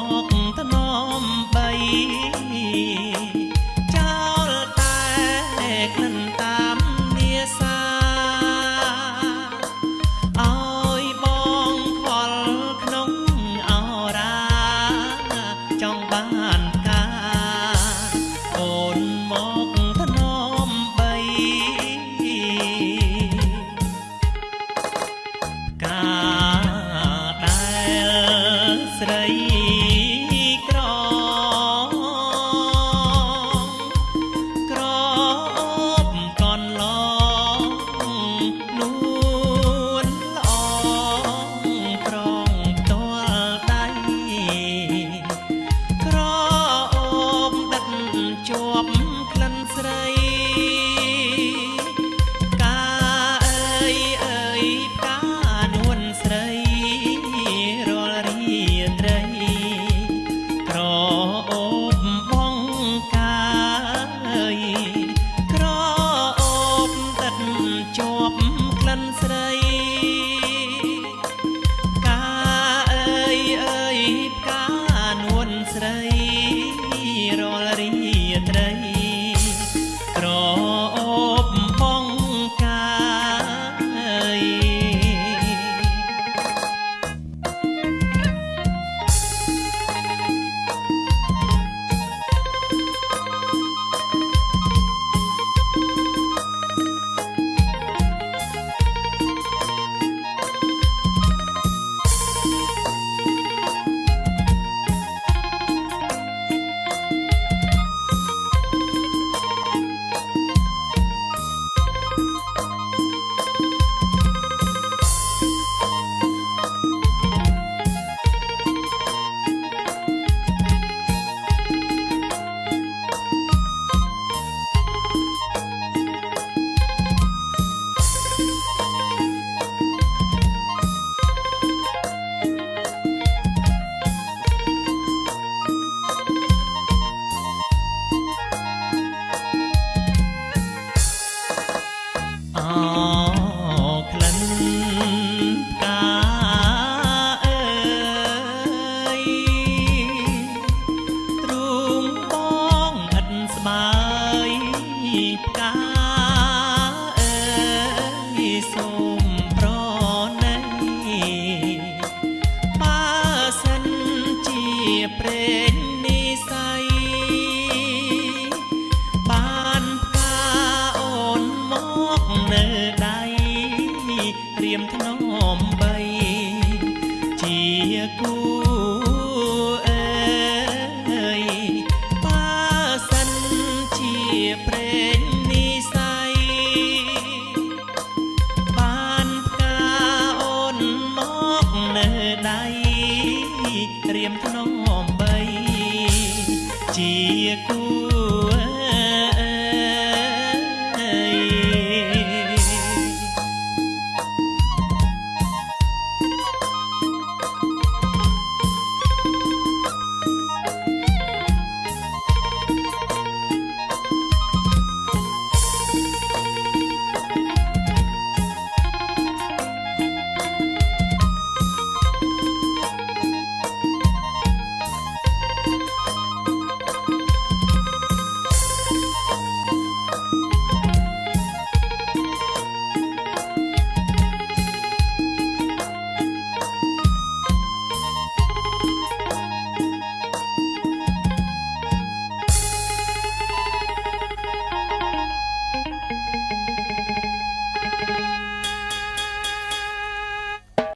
walk មថ្នម